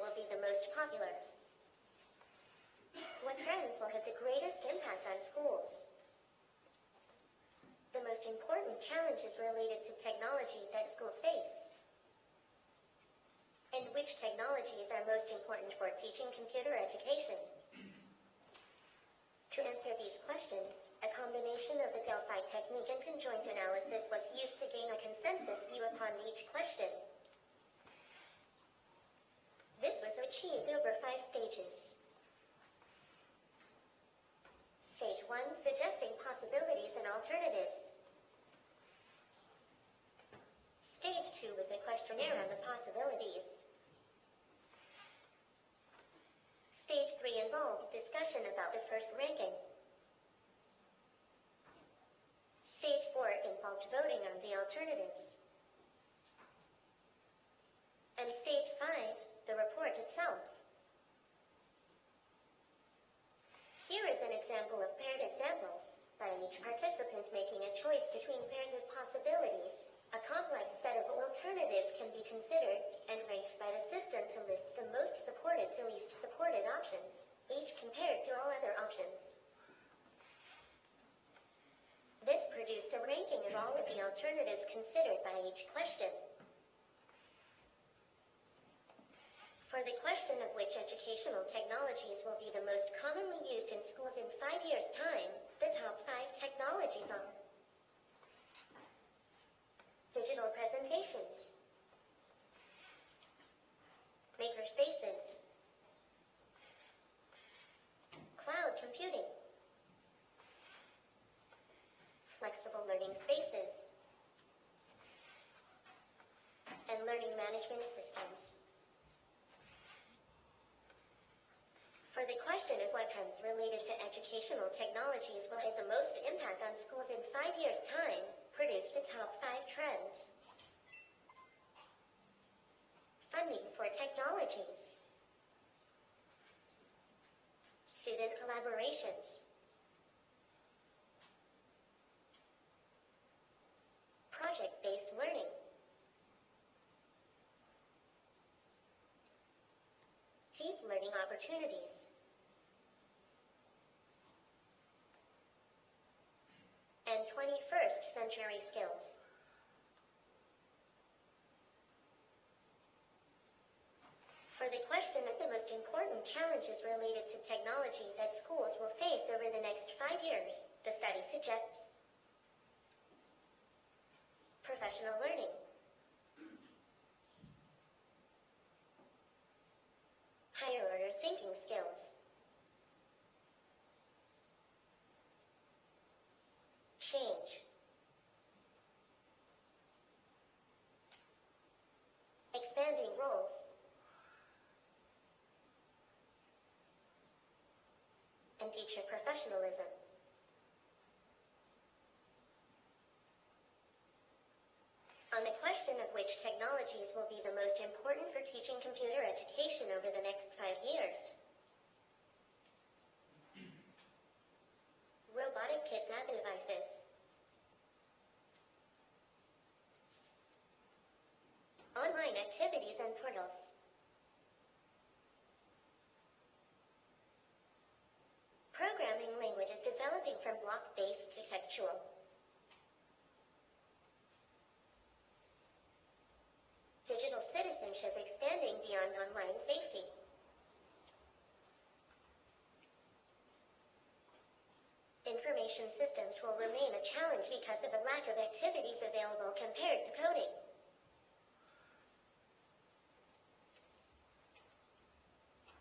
will be the most popular. What trends will have the greatest impact on schools? The most important challenges related to technology that schools face. And which technologies are most important for teaching computer education? To answer these questions, a combination of the Delphi technique and conjoint analysis was used to gain a consensus view upon each question. 2 was on the possibilities. Stage 3 involved discussion about the first ranking. Stage 4 involved voting on the alternatives. And stage 5, the report itself. Here is an example of paired examples, by each participant making a choice between pairs of possibilities. A complex set of alternatives can be considered and ranked by the system to list the most supported to least supported options, each compared to all other options. This produced a ranking of all of the alternatives considered by each question. For the question of which educational technologies will be the most commonly used in schools in five years' time, the top five technologies are digital presentations, learning spaces, and learning management systems. For the question of what trends related to educational technologies will have the most impact on schools in five years' time, produce the top five trends. Funding for technologies. Student collaborations. Project-based learning. Deep learning opportunities. and 21st century skills. For the question of the most important challenges related to technology that schools will face over the next five years, the study suggests professional learning, teacher professionalism. On the question of which technologies will be the most important for teaching computer education over the next five years, robotic kids and devices. Online activities and portals. Textual. Digital citizenship expanding beyond online safety. Information systems will remain a challenge because of the lack of activities available compared to coding.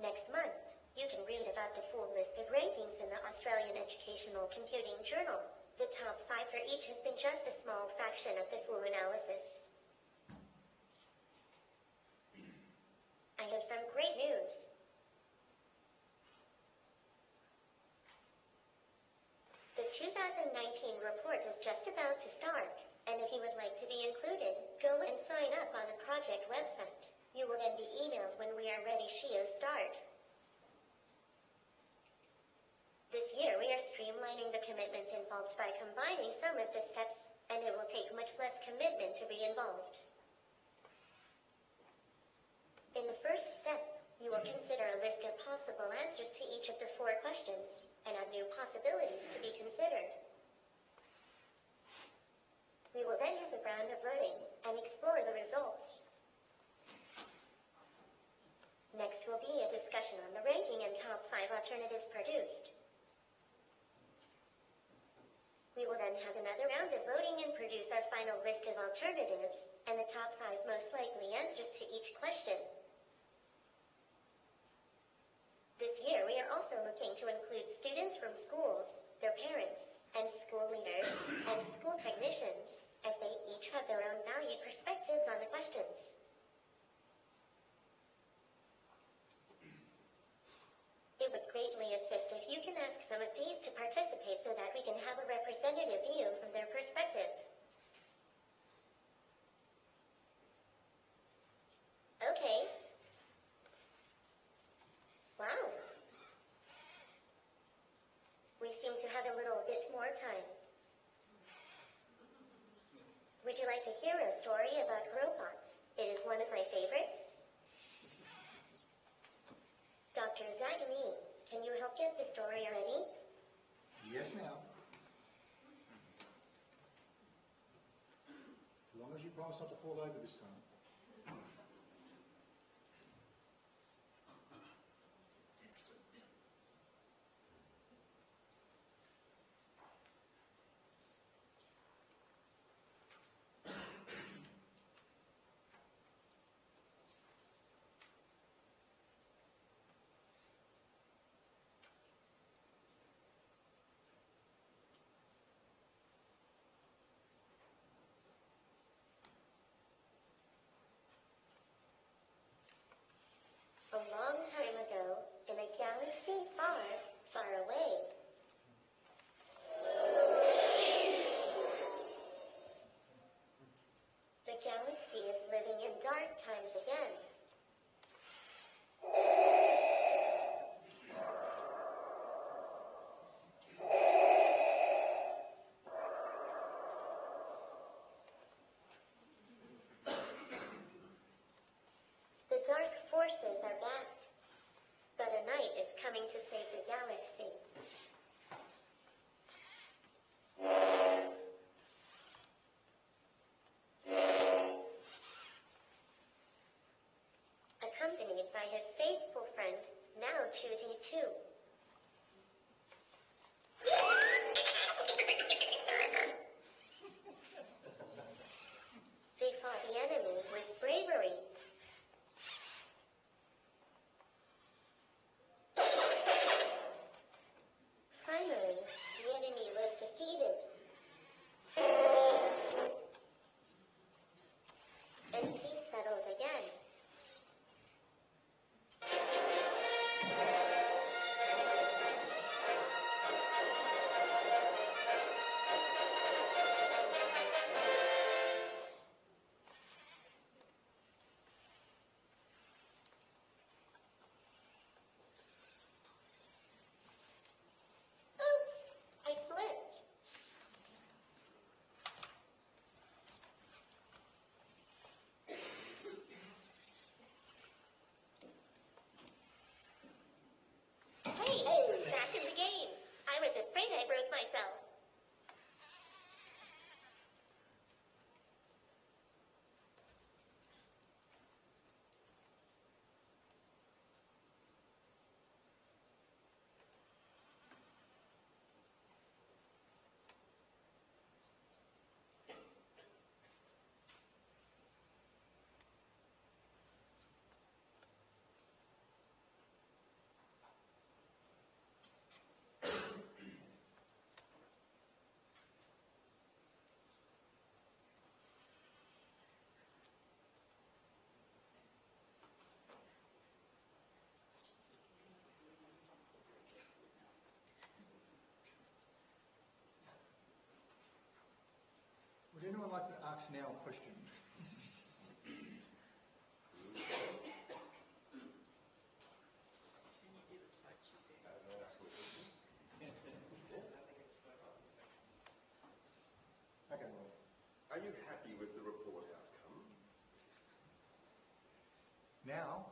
Next month, you can read about the full list of rankings in the Australian Educational Computing Journal. The top five for each has been just a small fraction of the full analysis. I have some great news. The 2019 report is just about to start, and if you would like to be included, go and sign up on the project website. You will then be emailed when we are ready Shio start. This year we are streamlining the commitment involved by combining some of the steps, and it will take much less commitment to be involved. In the first step, you will consider a list of possible answers to each of the four questions, and five alternatives produced. We will then have another round of voting and produce our final list of alternatives and the top five most likely answers to each question. This year, we are also looking to include students from schools, their parents, and school leaders and school technicians as they each have their own valued perspectives on the questions. It would greatly assist if you can ask some of these to participate so that we can have a representative view from their perspective. Okay. Wow. We seem to have a little bit more time. Would you like to hear a story about robots? It is one of my favorites. Dr. Zagami, can you help get the story ready? Yes, ma'am. As long as you promise not to fall over this time. Like now a question? Okay, Are you happy with the report outcome? now,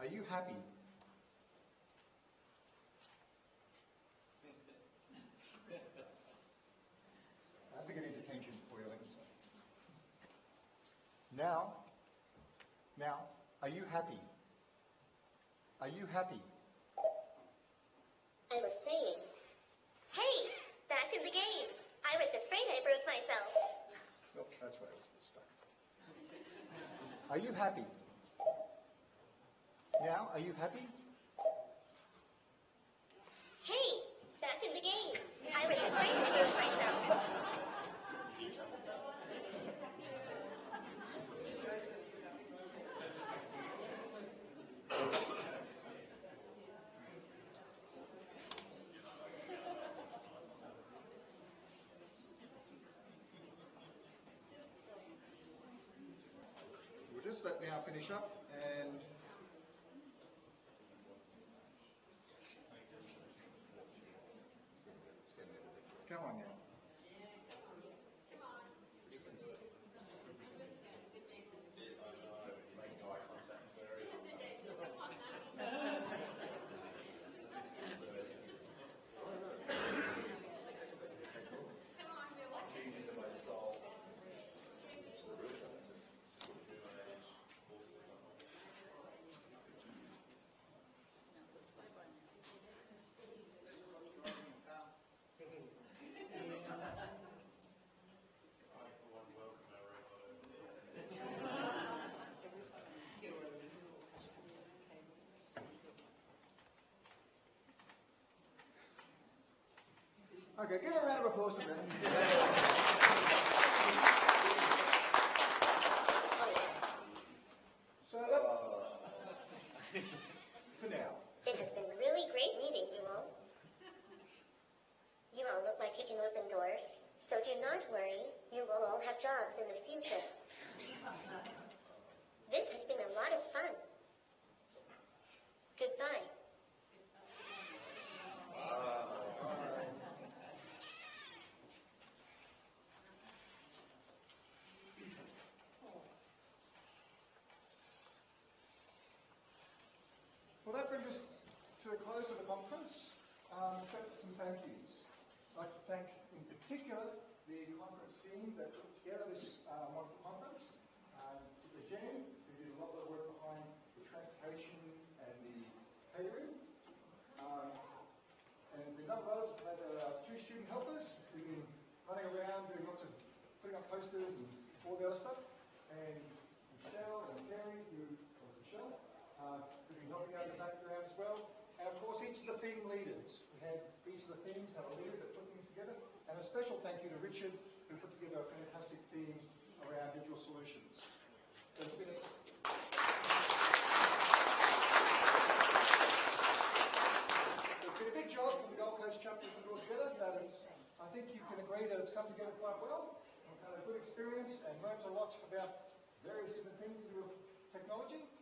are you happy? I have to get his attention for you, Alex. Now, now, are you happy? Are you happy? I was saying, hey, back in the game. I was afraid I broke myself. Oh, that's why I was stuck. Are you happy? Now, are you happy? Hey, back in the game. I was afraid I broke myself. Let now finish up and come on now. Okay, give a round of applause to them. So that, for now. It has been really great meeting you all. You all look like you can open doors, so do not worry. You will all have jobs in the future. This has been a lot of fun. Goodbye. Well, that brings us to the close of the conference, um, except for some thank yous. I'd like to thank, in particular, the conference team that put together this uh, wonderful conference. Um, particularly Jen, who did a lot of work behind the transportation and the catering. Um, and the number of others, had uh, two student helpers who've been running around doing lots of, putting up posters and all the other stuff. And Michelle and Gary, who, or Michelle, uh, who've been helping out in the background as well. And of course, each of the theme leaders. We had each of the themes have a leader that put things together. And a special thank you to Richard, who put together a fantastic theme around digital solutions. So it's been a, It's been a big job for the Gold Coast chapter to put together, but I think you can agree that it's come together quite well. We've had a good experience and learnt a lot about various different things do with technology.